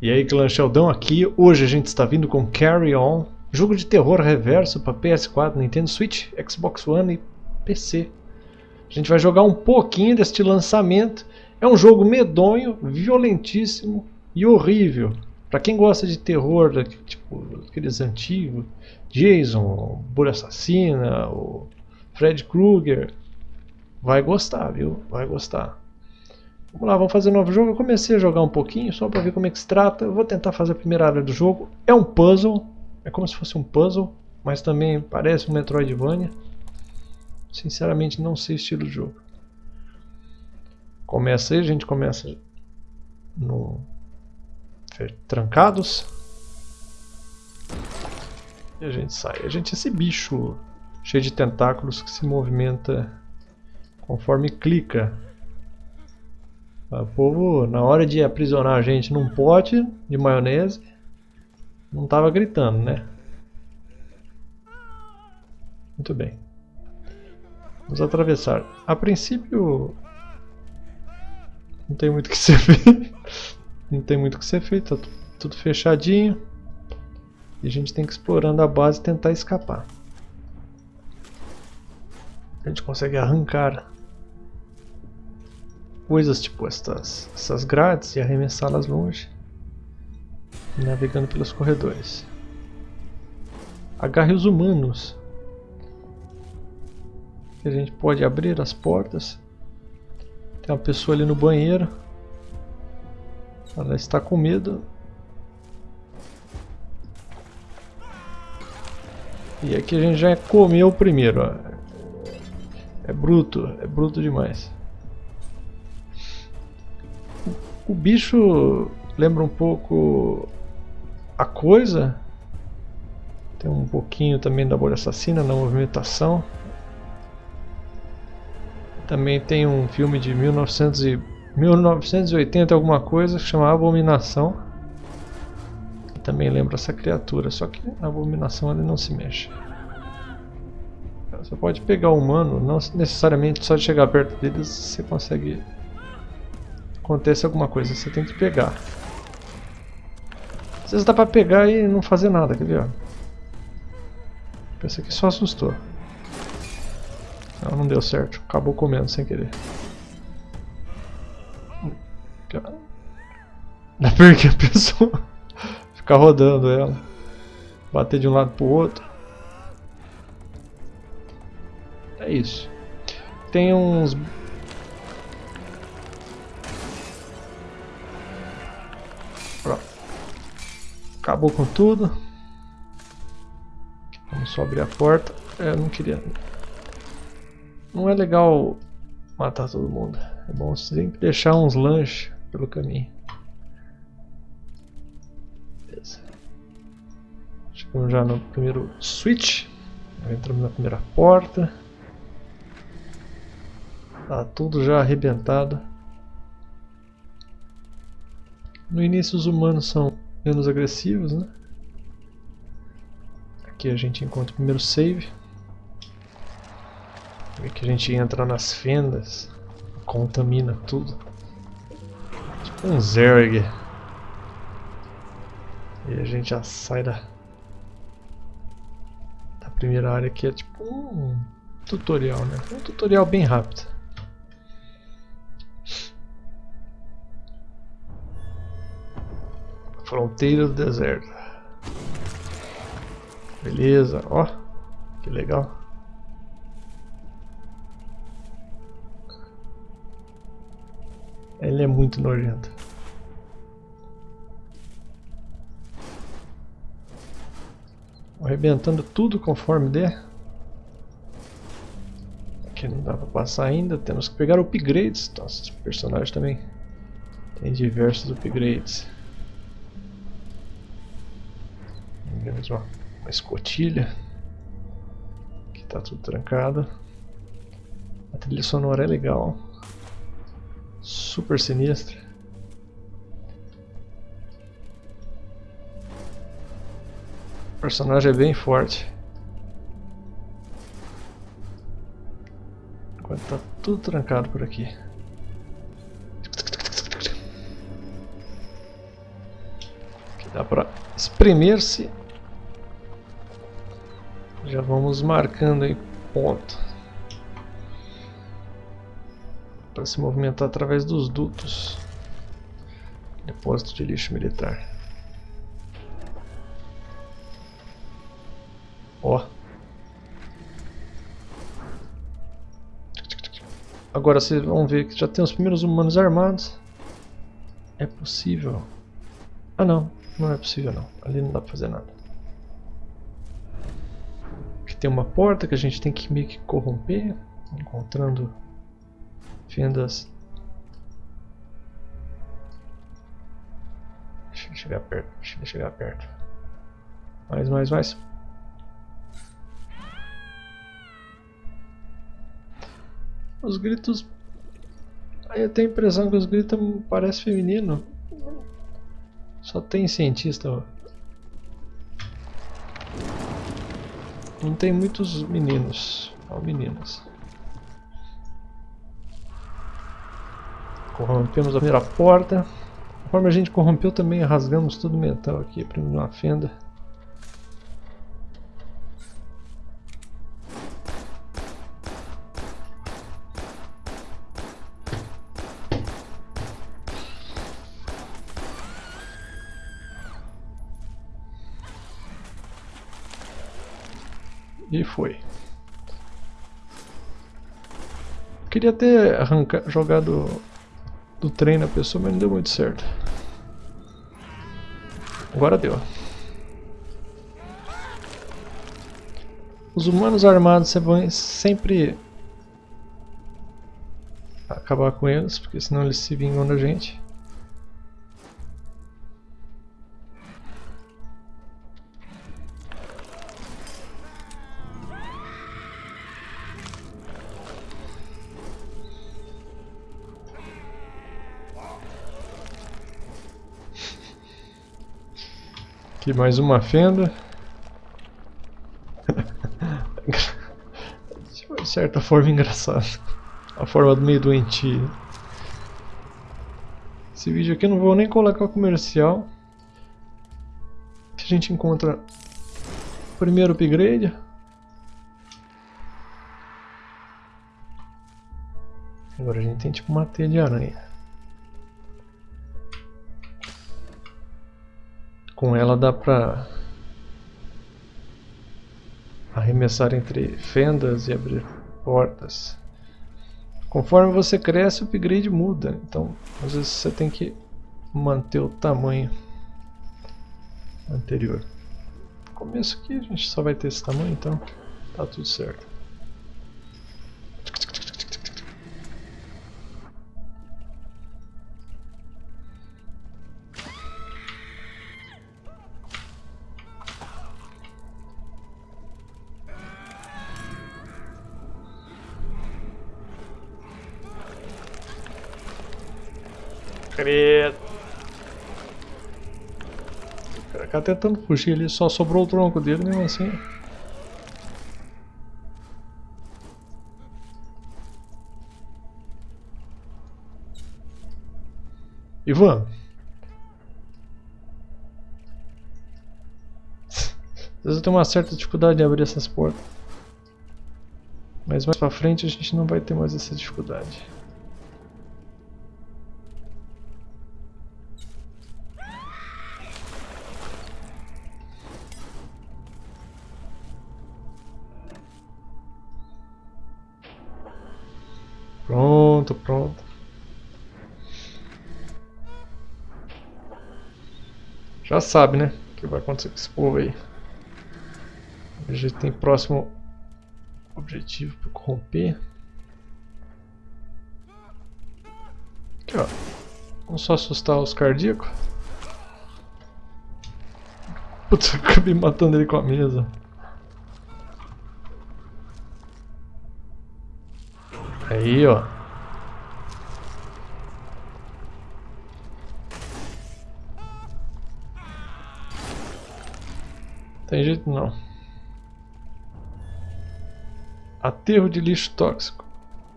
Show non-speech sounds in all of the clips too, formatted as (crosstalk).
E aí, Clã Sheldon aqui. Hoje a gente está vindo com Carry On, jogo de terror reverso para PS4, Nintendo Switch, Xbox One e PC. A gente vai jogar um pouquinho deste lançamento. É um jogo medonho, violentíssimo e horrível. Para quem gosta de terror, tipo aqueles antigos, Jason, Bulha Assassina, o Fred Krueger, vai gostar, viu? Vai gostar. Vamos lá, vamos fazer um novo jogo. Eu comecei a jogar um pouquinho, só para ver como é que se trata. Eu vou tentar fazer a primeira área do jogo. É um puzzle, é como se fosse um puzzle, mas também parece um Metroidvania. Sinceramente, não sei o estilo do jogo. Começa aí, a gente começa no trancados. E a gente sai. A gente é esse bicho cheio de tentáculos que se movimenta conforme clica. O povo, na hora de aprisionar a gente num pote de maionese, não estava gritando, né? Muito bem. Vamos atravessar. A princípio, não tem muito o que ser feito. (laughs) não tem muito o que ser feito, tá tudo fechadinho. E a gente tem que ir explorando a base e tentar escapar. A gente consegue arrancar coisas tipo estas, essas grades e arremessá-las longe, navegando pelos corredores. Agarre os humanos. A gente pode abrir as portas. Tem uma pessoa ali no banheiro. Ela está com medo. E aqui a gente já comeu o primeiro. Ó. É bruto, é bruto demais. O bicho lembra um pouco a coisa. Tem um pouquinho também da bolha assassina na movimentação. Também tem um filme de 1900 e, 1980 alguma coisa que chama Abominação. Que também lembra essa criatura, só que a Abominação ele não se mexe. Você pode pegar o humano, não necessariamente só de chegar perto deles você consegue acontece alguma coisa, você tem que pegar. Às vezes dá pra pegar e não fazer nada, quer ver? Aqui só assustou. Não, não deu certo, acabou comendo sem querer. Dá pra que a pessoa (laughs) ficar rodando ela. Bater de um lado pro outro. É isso. Tem uns Acabou com tudo. Vamos só abrir a porta. É, eu não queria... Não é legal matar todo mundo. É bom sempre deixar uns lanches pelo caminho. Beleza. Chegamos já no primeiro switch. Entramos na primeira porta. Tá tudo já arrebentado. No início os humanos são menos agressivos, né? Aqui a gente encontra o primeiro save. Aqui a gente entra nas fendas, contamina tudo. Tipo um Zerg. E a gente já sai da, da primeira área que é tipo um tutorial, né? Um tutorial bem rápido. Fronteira do deserto. Beleza, ó. Que legal. Ele é muito nojento. Arrebentando tudo conforme der. Aqui não dá pra passar ainda. Temos que pegar upgrades. Nossa, personagem também tem diversos upgrades. Temos uma, uma escotilha. Aqui tá tudo trancado. A trilha sonora é legal. Super sinistra. O personagem é bem forte. Enquanto tá tudo trancado por aqui. Dá pra espremer-se. Já vamos marcando aí ponto. Para se movimentar através dos dutos. Depósito de lixo militar. Ó. Agora vocês vão ver que já tem os primeiros humanos armados. É possível. Ah não, não é possível não. Ali não dá pra fazer nada. Tem uma porta que a gente tem que meio que corromper. Encontrando fendas. Deixa ele chegar perto, deixa chegar perto. Mais, mais, mais. Os gritos. Aí eu tenho a impressão que os gritos parecem feminino. Só tem cientista. Não tem muitos meninos. Só meninas. Corrompemos a primeira porta. Conforme a gente corrompeu também rasgamos todo o metal aqui, abrindo uma fenda. E foi. Queria ter arrancado, jogado do trem na pessoa, mas não deu muito certo. Agora deu. Os humanos armados vão sempre acabar com eles, porque senão eles se vingam da gente. Aqui mais uma fenda. (laughs) De certa forma engraçado. A forma do meio doentio. Esse vídeo aqui eu não vou nem colocar comercial. A gente encontra o primeiro upgrade. Agora a gente tem tipo uma teia de aranha. Com ela dá pra arremessar entre fendas e abrir portas. Conforme você cresce, o upgrade muda. Então, às vezes você tem que manter o tamanho anterior. No começo aqui a gente só vai ter esse tamanho, então tá tudo certo. Credo. O cara tá tentando fugir ali, só sobrou o tronco dele mesmo assim. Ivan. Às eu tenho uma certa dificuldade de abrir essas portas. Mas mais pra frente a gente não vai ter mais essa dificuldade. Pronto, pronto. Já sabe, né? O que vai acontecer com esse povo aí. A gente tem próximo objetivo para corromper. Aqui, ó. Vamos só assustar os cardíacos. Putz, (laughs) eu acabei matando ele com a mesa. Aí, ó. Tem jeito não. Aterro de lixo tóxico.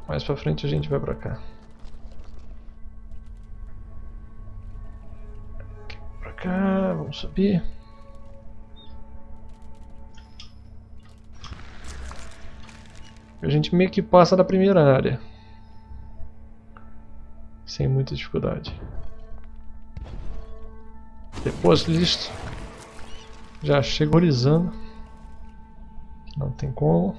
Mais pra frente a gente vai pra cá. Pra cá, vamos subir. A gente meio que passa da primeira área. Sem muita dificuldade. Depois listo. Já chego horizando. Não tem como.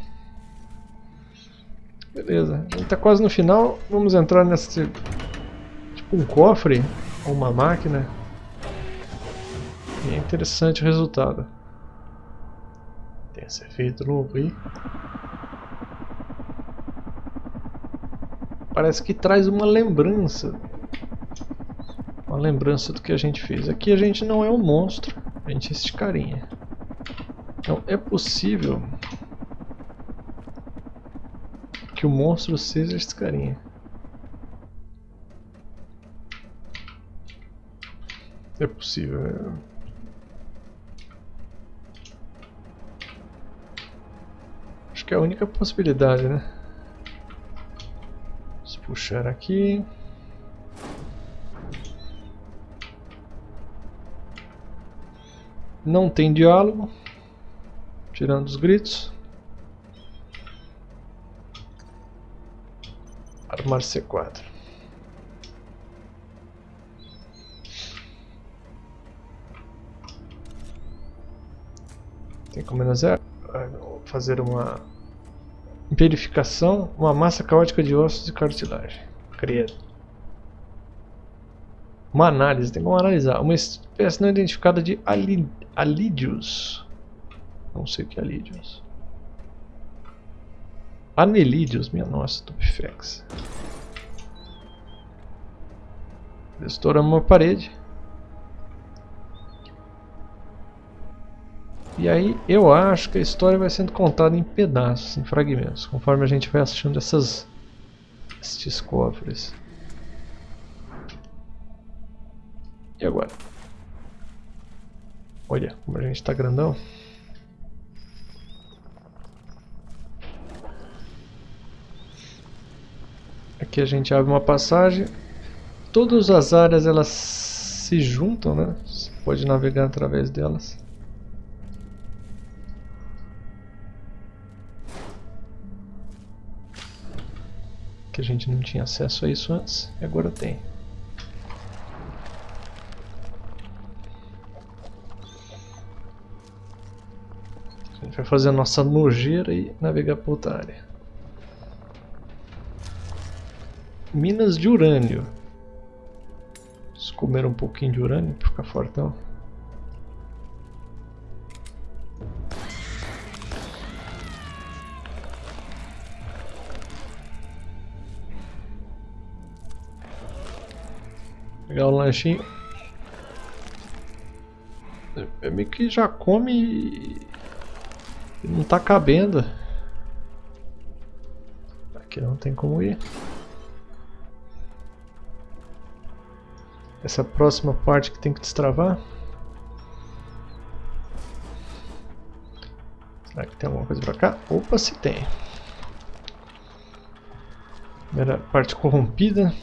Beleza, a gente tá quase no final. Vamos entrar nesse... Tipo um cofre. Ou uma máquina. E é interessante o resultado. Tem esse efeito novo aí. Parece que traz uma lembrança. Uma lembrança do que a gente fez. Aqui a gente não é um monstro. É esse carinha. Então é possível que o monstro seja esse carinha. É possível. É. Acho que é a única possibilidade, né? Vamos puxar aqui. Não tem diálogo, tirando os gritos. Armar C4. Tem como fazer, fazer uma verificação, uma massa caótica de ossos e cartilagem. Credo. Uma análise, tem como analisar. Uma espécie não identificada de alídeos. Não sei o que é alídeos. Anelídeos, minha nossa, Tupifex. Estouramos uma parede. E aí eu acho que a história vai sendo contada em pedaços, em fragmentos, conforme a gente vai assistindo essas, estes cofres. E agora? Olha como a gente está grandão. Aqui a gente abre uma passagem. Todas as áreas elas se juntam, né? Você pode navegar através delas. Que a gente não tinha acesso a isso antes e agora tem. Gente vai fazer a nossa nojeira e navegar para outra área. Minas de urânio. Vamos comer um pouquinho de urânio para ficar fortão. Pegar o lanchinho. É meio que já come não tá cabendo. Aqui não tem como ir. Essa próxima parte que tem que destravar. Será que tem alguma coisa pra cá? Opa, se tem. Primeira parte corrompida.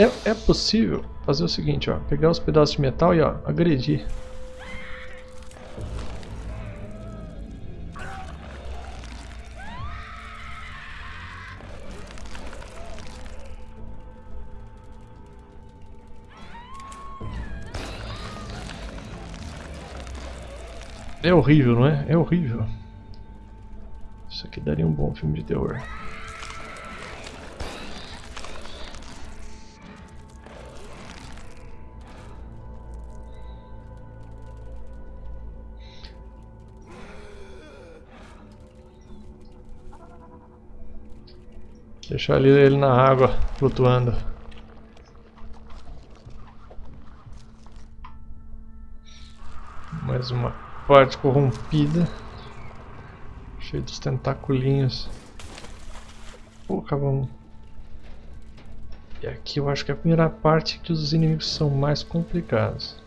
É, é possível fazer o seguinte, ó, pegar os pedaços de metal e ó, agredir. É horrível, não é? É horrível. Isso aqui daria um bom filme de terror. Deixar ali ele na água, flutuando. Mais uma parte corrompida. Cheio dos tentaculinhos. Pô, vamos. E aqui eu acho que é a primeira parte que os inimigos são mais complicados.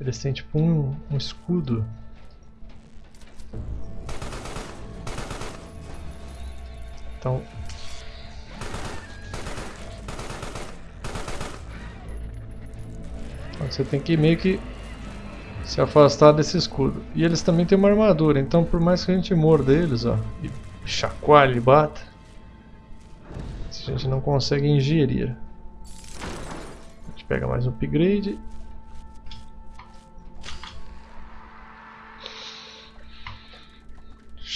Eles têm tipo um, um escudo. Então... então você tem que meio que se afastar desse escudo. E eles também têm uma armadura, então por mais que a gente morda eles, ó, e chacoalhe e bata, a gente não consegue ingerir. A gente pega mais um upgrade.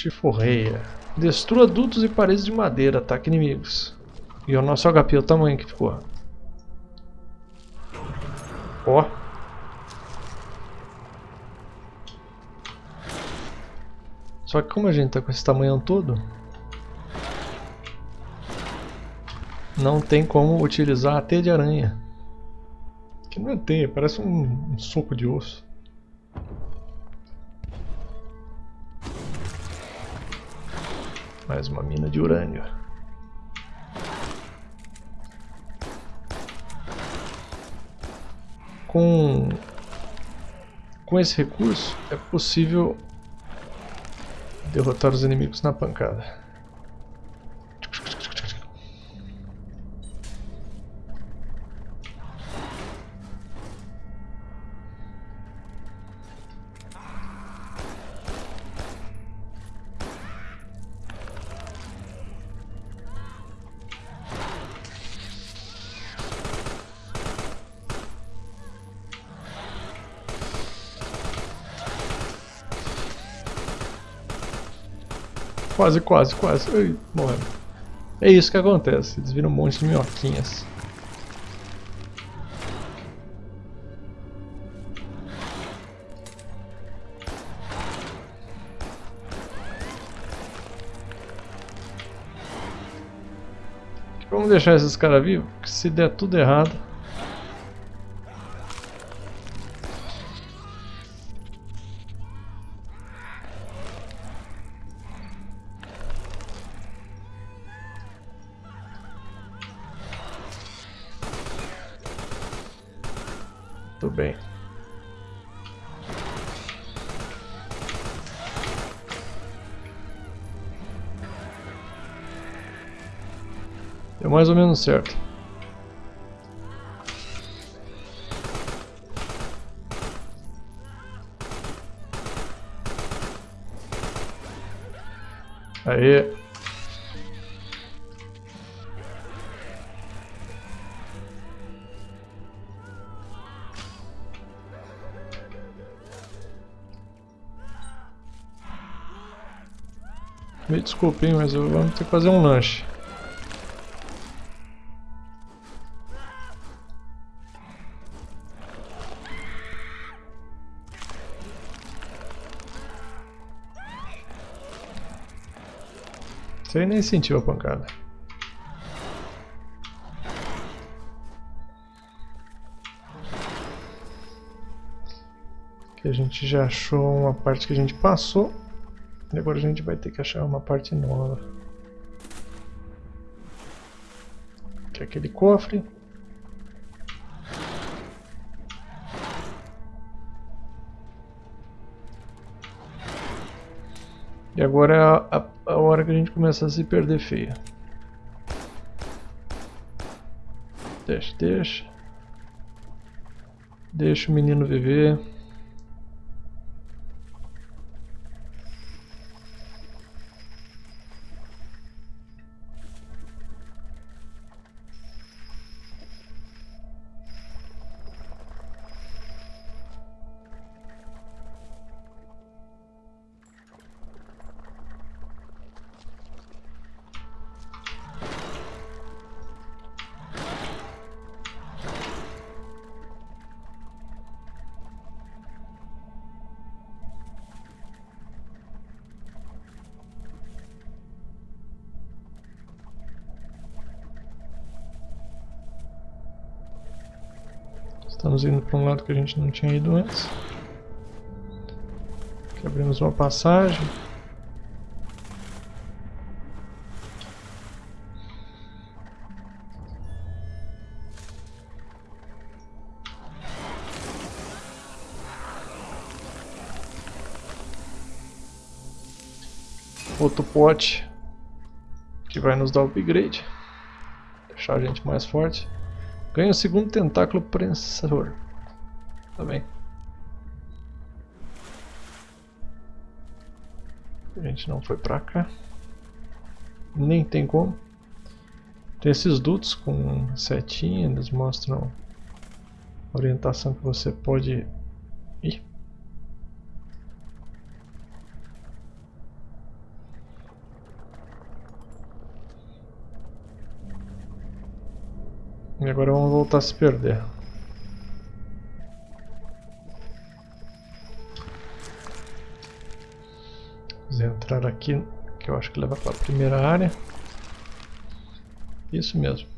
Chiforreia. Destrua dutos e paredes de madeira, ataque inimigos. E o nosso HP, o tamanho que ficou. Ó. Só que como a gente tá com esse tamanho todo, não tem como utilizar a teia de aranha. Que não é teia, parece um, um soco de osso. Mais uma mina de urânio. Com, com esse recurso é possível derrotar os inimigos na pancada. Quase, quase, quase. Ai, morrendo. É isso que acontece. Eles viram um monte de minhoquinhas. Vamos deixar esses caras vivos, que se der tudo errado... ou menos certo. Aê. Me desculpem, mas eu vamos ter que fazer um lanche. Você nem sentiu a pancada. Aqui a gente já achou uma parte que a gente passou. E agora a gente vai ter que achar uma parte nova. Que é aquele cofre. E agora a hora que a gente começa a se perder feia. Deixa, deixa. Deixa o menino viver. para um lado que a gente não tinha ido antes. Aqui abrimos uma passagem. Outro pote que vai nos dar upgrade, deixar a gente mais forte. Ganha o segundo tentáculo prensador. Bem. A gente não foi pra cá. Nem tem como. Tem esses dutos com setinha, eles mostram a orientação que você pode ir. E agora vamos voltar a se perder. Entrar aqui, que eu acho que leva para a primeira área. Isso mesmo.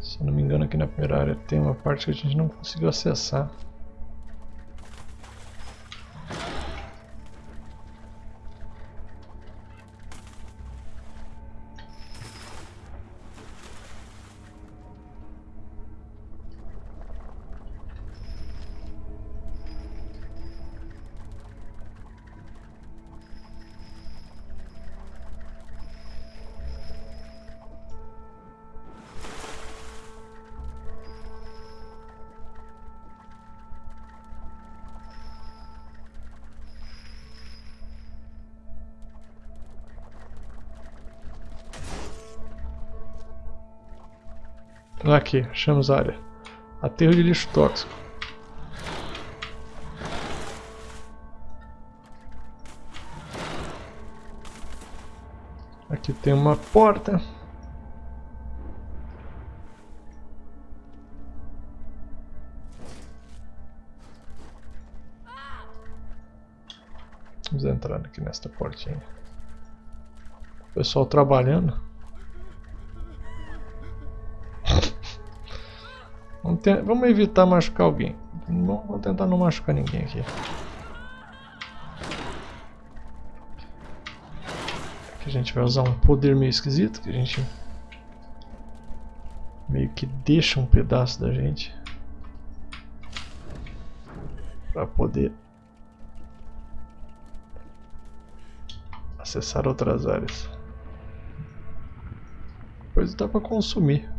Se eu não me engano aqui na primeira área tem uma parte que a gente não conseguiu acessar. Aqui, achamos a área. Aterro de lixo tóxico. Aqui tem uma porta. Vamos entrar aqui nesta portinha. O pessoal trabalhando. Vamos, evitar machucar alguém. Vamos tentar não machucar ninguém aqui. Aqui a gente vai usar um poder meio esquisito, que a gente meio que deixa um pedaço da gente para poder acessar outras áreas. Depois dá para consumir.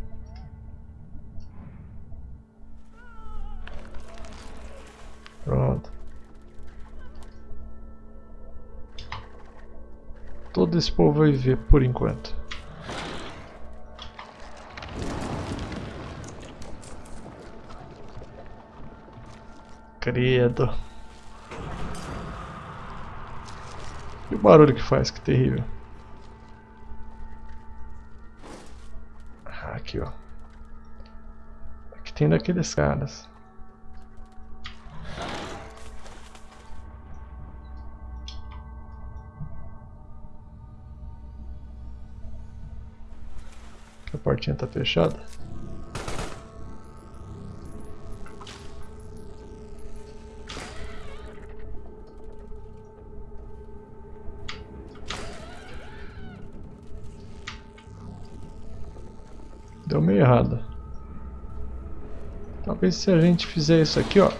Esse povo vai ver por enquanto. Credo. E o barulho que faz, que terrível. Ah, aqui ó. Aqui tem daqueles caras. Portinha está fechada. Deu meio errado. Talvez se a gente fizer isso aqui, ó.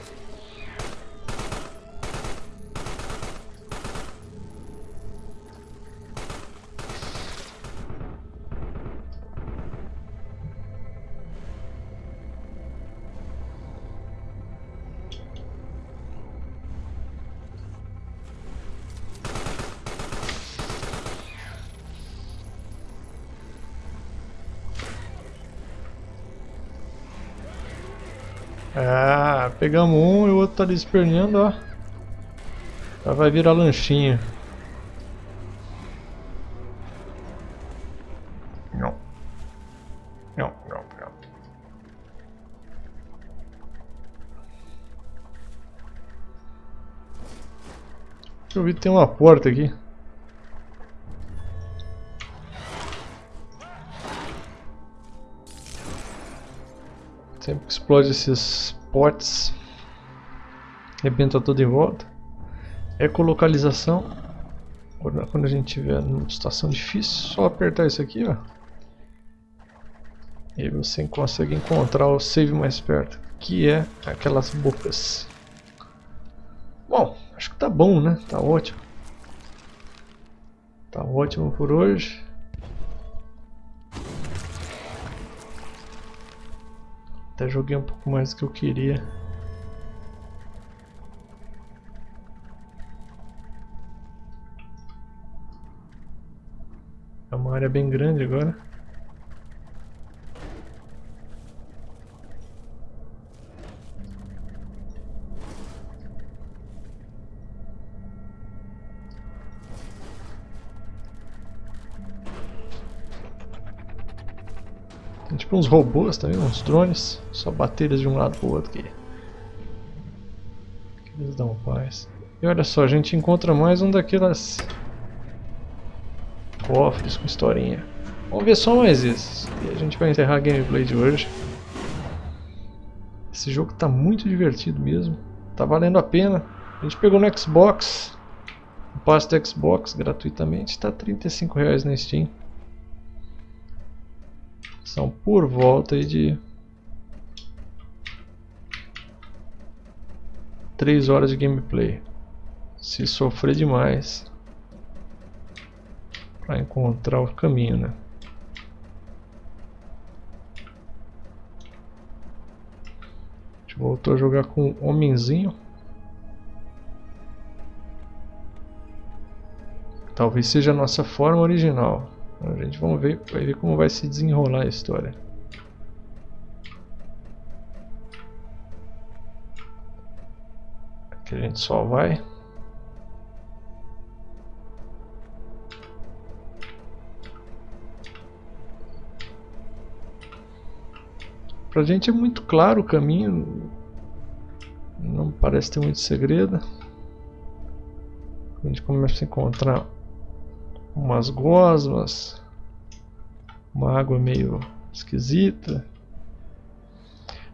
Pegamos um e o outro tá ali esperneando, ó. Já vai virar lanchinho. Não. Não, não, não. Eu vi que tem uma porta aqui. Sempre que explode esses potes, rebenta tudo em volta. Ecolocalização. Quando a gente tiver numa situação difícil, só apertar isso aqui, ó. E você consegue encontrar o save mais perto, que é aquelas bocas. Bom, acho que tá bom, né? Tá ótimo. Tá ótimo por hoje. Até joguei um pouco mais do que eu queria. É uma área bem grande agora. Tem tipo uns robôs também, uns drones. Só bater eles de um lado pro outro aqui. Eles dão paz. E olha só, a gente encontra mais um daquelas cofres com historinha. Vamos ver só mais esses. E a gente vai encerrar a gameplay de hoje. Esse jogo está muito divertido mesmo. Tá valendo a pena. A gente pegou no Xbox. O passe do Xbox gratuitamente. Está 35 reais na Steam. São por volta de 3 horas de gameplay. Se sofrer demais para encontrar o caminho, né? A gente voltou a jogar com o homenzinho. Talvez seja a nossa forma original. A gente vamos ver, vai ver como vai se desenrolar a história. Aqui a gente só vai. Pra gente é muito claro o caminho. Não parece ter muito segredo. A gente começa a encontrar umas gosmas, uma água meio esquisita.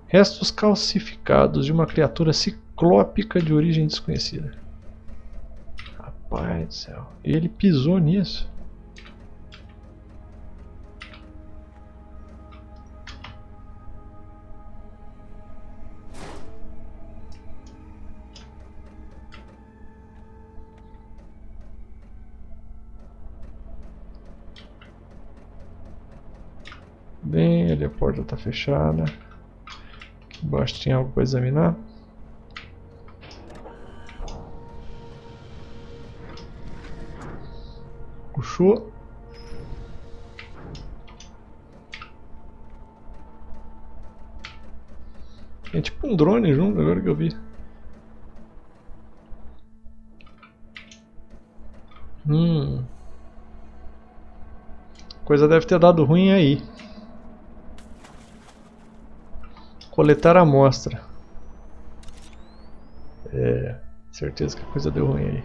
Restos calcificados de uma criatura ciclópica de origem desconhecida. Rapaz do céu, ele pisou nisso. A porta está fechada. Aqui embaixo tinha algo para examinar. Puxou. Tem tipo um drone junto agora que eu vi. Hum. Coisa deve ter dado ruim aí. Coletar a amostra. É, certeza que a coisa deu ruim aí.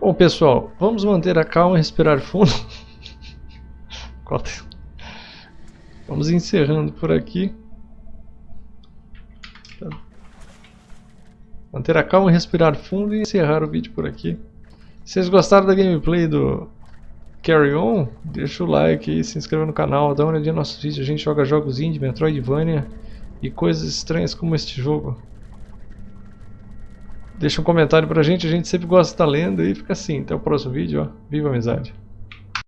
Bom pessoal, vamos manter a calma e respirar fundo. (laughs) vamos encerrando por aqui. Manter a calma e respirar fundo e encerrar o vídeo por aqui. Se vocês gostaram da gameplay do Carry On, deixa o like e se inscreva no canal, dá uma olhadinha nos nossos vídeos, a gente joga jogos indie, Metroidvania e coisas estranhas como este jogo. Deixa um comentário pra gente, a gente sempre gosta de estar lendo e fica assim. Até o próximo vídeo, ó. Viva a amizade!